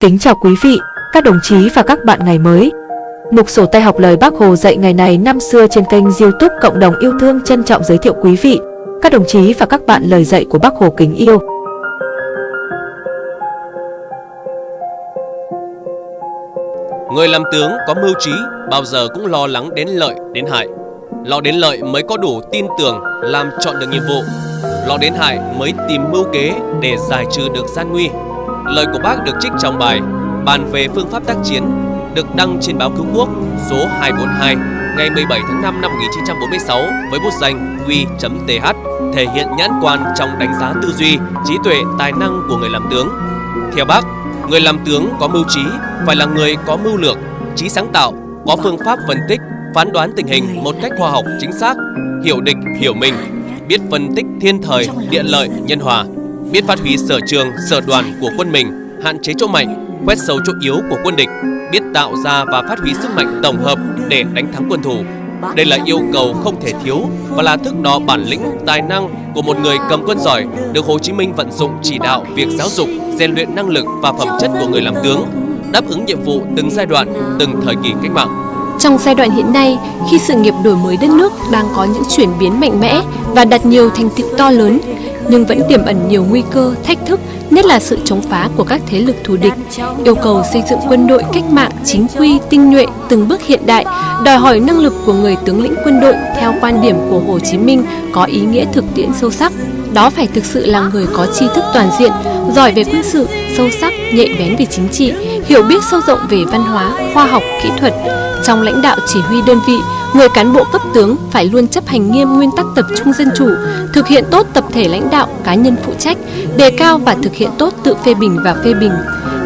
Kính chào quý vị, các đồng chí và các bạn ngày mới. Mục sổ tay học lời Bác Hồ dạy ngày này năm xưa trên kênh youtube Cộng đồng yêu thương trân trọng giới thiệu quý vị, các đồng chí và các bạn lời dạy của Bác Hồ kính yêu. Người làm tướng có mưu trí bao giờ cũng lo lắng đến lợi đến hại. Lo đến lợi mới có đủ tin tưởng làm chọn được nhiệm vụ. Lo đến hại mới tìm mưu kế để giải trừ được gian nguy. Lời của bác được trích trong bài Bàn về phương pháp tác chiến được đăng trên báo Cứu Quốc số 242 ngày 17 tháng 5 năm 1946 với bút danh Q.th thể hiện nhãn quan trong đánh giá tư duy, trí tuệ, tài năng của người làm tướng. Theo bác, người làm tướng có mưu trí phải là người có mưu lược, trí sáng tạo, có phương pháp phân tích, phán đoán tình hình một cách khoa học chính xác, hiểu địch, hiểu mình, biết phân tích thiên thời, địa lợi, nhân hòa, biết phát huy sở trường, sở đoàn của quân mình, hạn chế chỗ mạnh, quét sâu chỗ yếu của quân địch, biết tạo ra và phát huy sức mạnh tổng hợp để đánh thắng quân thù. Đây là yêu cầu không thể thiếu và là thước đo bản lĩnh, tài năng của một người cầm quân giỏi được Hồ Chí Minh vận dụng chỉ đạo việc giáo dục, rèn luyện năng lực và phẩm chất của người làm tướng, đáp ứng nhiệm vụ từng giai đoạn, từng thời kỳ cách mạng. Trong giai đoạn hiện nay, khi sự nghiệp đổi mới đất nước đang có những chuyển biến mạnh mẽ và đạt nhiều thành tựu to lớn, nhưng vẫn tiềm ẩn nhiều nguy cơ, thách thức, nhất là sự chống phá của các thế lực thù địch, yêu cầu xây dựng quân đội cách mạng chính quy, tinh nhuệ, từng bước hiện đại, đòi hỏi năng lực của người tướng lĩnh quân đội theo quan điểm của Hồ Chí Minh có ý nghĩa thực tiễn sâu sắc. Đó phải thực sự là người có tri thức toàn diện, giỏi về quân sự, sâu sắc, nhạy bén về chính trị, hiểu biết sâu rộng về văn hóa, khoa học, kỹ thuật. Trong lãnh đạo chỉ huy đơn vị, người cán bộ cấp tướng phải luôn chấp hành nghiêm nguyên tắc tập trung dân chủ, thực hiện tốt tập thể lãnh đạo, cá nhân phụ trách, đề cao và thực hiện tốt tự phê bình và phê bình,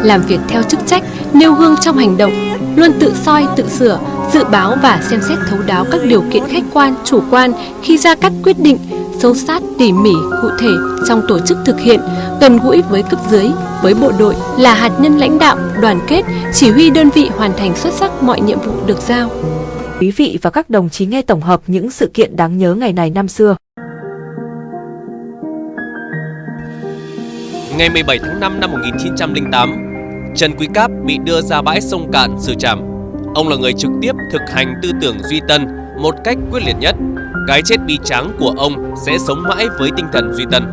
làm việc theo chức trách, nêu gương trong hành động, luôn tự soi, tự sửa, dự báo và xem xét thấu đáo các điều kiện khách quan, chủ quan khi ra các quyết định, sâu sát, tỉ mỉ, cụ thể trong tổ chức thực hiện, gần gũi với cấp dưới, với bộ đội là hạt nhân lãnh đạo, đoàn kết, chỉ huy đơn vị hoàn thành xuất sắc mọi nhiệm vụ được giao. Quý vị và các đồng chí nghe tổng hợp những sự kiện đáng nhớ ngày này năm xưa. Ngày 17 tháng 5 năm 1908, Trần Quý Cáp bị đưa ra bãi sông Cạn xử trảm. Ông là người trực tiếp thực hành tư tưởng duy tân một cách quyết liệt nhất. Cái chết bi tráng của ông sẽ sống mãi với tinh thần duy tân.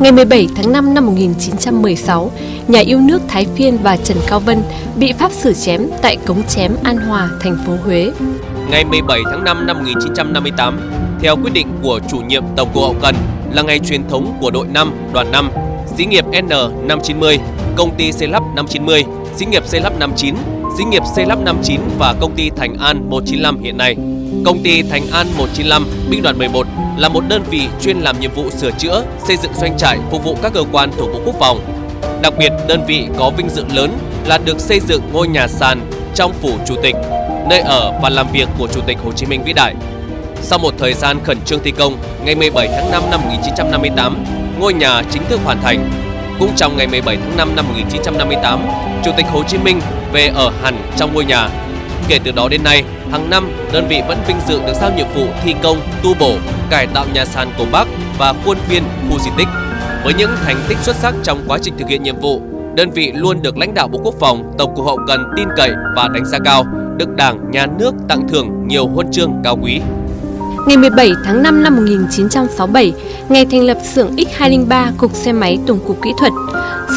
Ngày 17 tháng 5 năm 1916, nhà yêu nước Thái Phiên và Trần Cao Vân bị pháp xử chém tại cống chém An Hòa, thành phố Huế. Ngày 17 tháng 5 năm 1958, theo quyết định của chủ nhiệm Tổng cục Hậu Cần là ngày truyền thống của đội 5, đoàn 5, xí nghiệp N590, công ty xây lắp 590, xí nghiệp xây lắp 59, xí nghiệp xây lắp 59 và công ty Thành An 195 hiện nay. Công ty Thành An 195, binh đoàn 11 là một đơn vị chuyên làm nhiệm vụ sửa chữa, xây dựng doanh trại phục vụ các cơ quan thuộc Bộ Quốc phòng. Đặc biệt, đơn vị có vinh dự lớn là được xây dựng ngôi nhà sàn trong phủ chủ tịch, nơi ở và làm việc của Chủ tịch Hồ Chí Minh vĩ đại. Sau một thời gian khẩn trương thi công, ngày 17 tháng 5 năm 1958, ngôi nhà chính thức hoàn thành. Cũng trong ngày 17 tháng 5 năm 1958, Chủ tịch Hồ Chí Minh về ở hẳn trong ngôi nhà. Kể từ đó đến nay, hàng năm đơn vị vẫn vinh dự được giao nhiệm vụ thi công, tu bổ, cải tạo nhà sàn cổ Bắc và khuôn viên khu di tích. Với những thành tích xuất sắc trong quá trình thực hiện nhiệm vụ, đơn vị luôn được lãnh đạo Bộ Quốc phòng, Tổng cục Hậu cần tin cậy và đánh giá cao, được Đảng, Nhà nước tặng thưởng nhiều huân chương cao quý. Ngày 17 tháng 5 năm 1967, ngày thành lập xưởng X203 Cục Xe máy Tổng cục Kỹ thuật.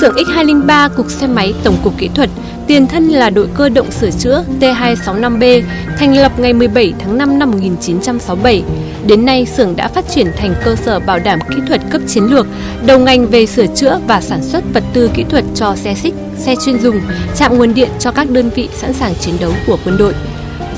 Xưởng X203 Cục Xe máy Tổng cục Kỹ thuật tiền thân là đội cơ động sửa chữa T265B, thành lập ngày 17 tháng 5 năm 1967. Đến nay, xưởng đã phát triển thành cơ sở bảo đảm kỹ thuật cấp chiến lược, đầu ngành về sửa chữa và sản xuất vật tư kỹ thuật cho xe xích, xe chuyên dùng, chạm nguồn điện cho các đơn vị sẵn sàng chiến đấu của quân đội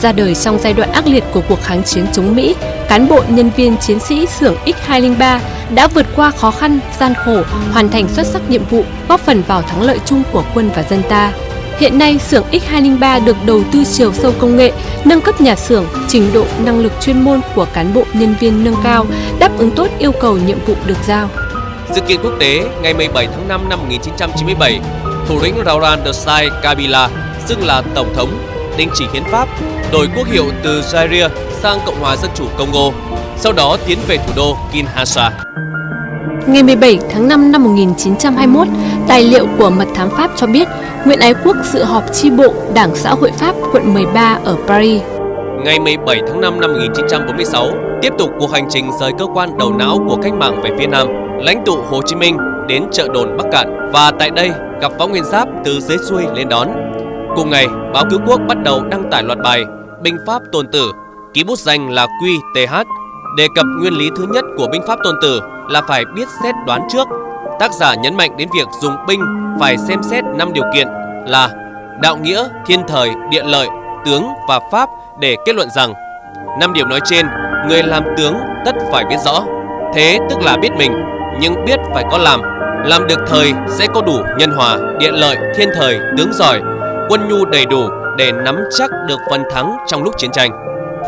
ra đời trong giai đoạn ác liệt của cuộc kháng chiến chống Mỹ, cán bộ nhân viên chiến sĩ xưởng X203 đã vượt qua khó khăn, gian khổ, hoàn thành xuất sắc nhiệm vụ, góp phần vào thắng lợi chung của quân và dân ta. Hiện nay, xưởng X203 được đầu tư chiều sâu công nghệ, nâng cấp nhà xưởng, trình độ năng lực chuyên môn của cán bộ nhân viên nâng cao, đáp ứng tốt yêu cầu nhiệm vụ được giao. Sự kiện quốc tế ngày 17 tháng 5 năm 1997, thủ lĩnh Laurent Desai Kabila xưng là Tổng thống đình chỉ hiến pháp, đổi quốc hiệu từ Zaire sang Cộng hòa Dân chủ Congo, sau đó tiến về thủ đô Kinshasa. Ngày 17 tháng 5 năm 1921, tài liệu của mật thám Pháp cho biết Nguyễn Ái Quốc dự họp chi bộ Đảng Xã hội Pháp quận 13 ở Paris. Ngày 17 tháng 5 năm 1946, tiếp tục cuộc hành trình rời cơ quan đầu não của cách mạng về phía Nam, lãnh tụ Hồ Chí Minh đến chợ đồn Bắc Cạn và tại đây gặp Võ Nguyên Giáp từ dưới xuôi lên đón. Cùng ngày, báo Cứu Quốc bắt đầu đăng tải loạt bài Binh Pháp Tôn Tử, ký bút danh là QTH, đề cập nguyên lý thứ nhất của binh pháp Tôn Tử là phải biết xét đoán trước. Tác giả nhấn mạnh đến việc dùng binh phải xem xét 5 điều kiện là đạo nghĩa, thiên thời, địa lợi, tướng và pháp để kết luận rằng năm điều nói trên, người làm tướng tất phải biết rõ. Thế tức là biết mình, nhưng biết phải có làm. Làm được thời sẽ có đủ nhân hòa, địa lợi, thiên thời, tướng giỏi, quân nhu đầy đủ để nắm chắc được phần thắng trong lúc chiến tranh.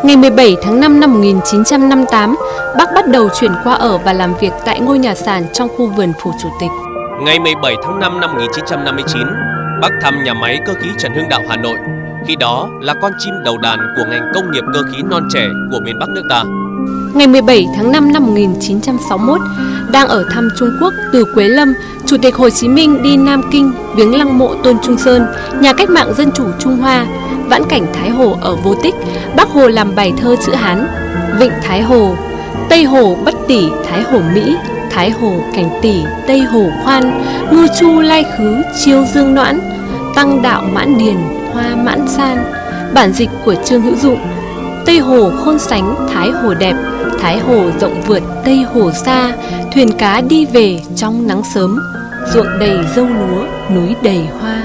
Ngày 17 tháng 5 năm 1958, bác bắt đầu chuyển qua ở và làm việc tại ngôi nhà sàn trong khu vườn phủ chủ tịch. Ngày 17 tháng 5 năm 1959, bác thăm nhà máy cơ khí Trần Hưng Đạo Hà Nội. Khi đó là con chim đầu đàn của ngành công nghiệp cơ khí non trẻ của miền Bắc nước ta. Ngày 17 tháng 5 năm 1961, đang ở thăm Trung Quốc từ Quế Lâm, Chủ tịch Hồ Chí Minh đi Nam Kinh viếng lăng mộ Tôn Trung Sơn, nhà cách mạng dân chủ Trung Hoa, vãn cảnh Thái Hồ ở Vô Tích, Bác Hồ làm bài thơ chữ Hán, Vịnh Thái Hồ, Tây Hồ bất tỷ Thái Hồ Mỹ, Thái Hồ cảnh tỷ Tây Hồ khoan, ngư chu lai khứ chiêu dương noãn, tăng đạo mãn điền hoa mãn san. Bản dịch của Trương Hữu Dụng Tây Hồ khôn sánh Thái Hồ đẹp, Thái Hồ rộng vượt Tây Hồ xa, thuyền cá đi về trong nắng sớm, ruộng đầy dâu lúa, núi đầy hoa.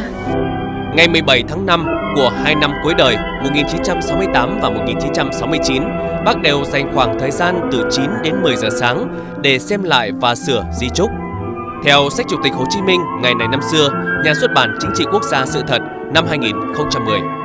Ngày 17 tháng 5 của hai năm cuối đời 1968 và 1969, bác đều dành khoảng thời gian từ 9 đến 10 giờ sáng để xem lại và sửa di trúc. Theo sách Chủ tịch Hồ Chí Minh ngày này năm xưa, nhà xuất bản Chính trị Quốc gia Sự thật năm 2010.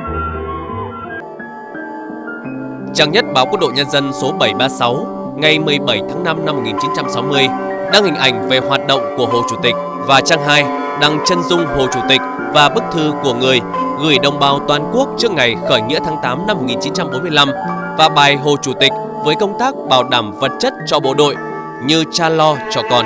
Trang nhất báo Quân đội Nhân dân số 736 ngày 17 tháng 5 năm 1960 đăng hình ảnh về hoạt động của Hồ Chủ tịch và trang 2 đăng chân dung Hồ Chủ tịch và bức thư của người gửi đồng bào toàn quốc trước ngày khởi nghĩa tháng 8 năm 1945 và bài Hồ Chủ tịch với công tác bảo đảm vật chất cho bộ đội như cha lo cho con.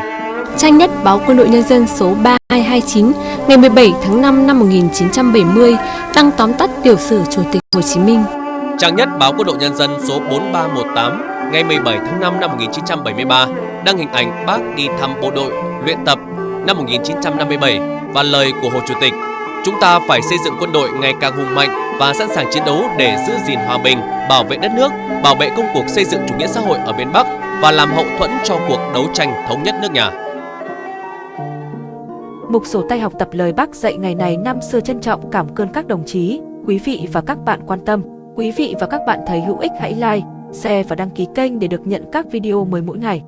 Trang nhất báo Quân đội Nhân dân số 3229 ngày 17 tháng 5 năm 1970 đăng tóm tắt tiểu sử Chủ tịch Hồ Chí Minh. Trang nhất báo Quân đội Nhân dân số 4318 ngày 17 tháng 5 năm 1973 đăng hình ảnh bác đi thăm bộ đội luyện tập năm 1957 và lời của Hồ Chủ tịch Chúng ta phải xây dựng quân đội ngày càng hùng mạnh và sẵn sàng chiến đấu để giữ gìn hòa bình, bảo vệ đất nước, bảo vệ công cuộc xây dựng chủ nghĩa xã hội ở miền Bắc và làm hậu thuẫn cho cuộc đấu tranh thống nhất nước nhà. Mục sổ tay học tập lời bác dạy ngày này năm xưa trân trọng cảm ơn các đồng chí, quý vị và các bạn quan tâm. Quý vị và các bạn thấy hữu ích hãy like, share và đăng ký kênh để được nhận các video mới mỗi ngày.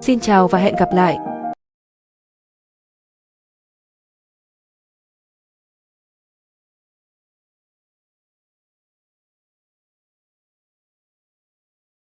Xin chào và hẹn gặp lại!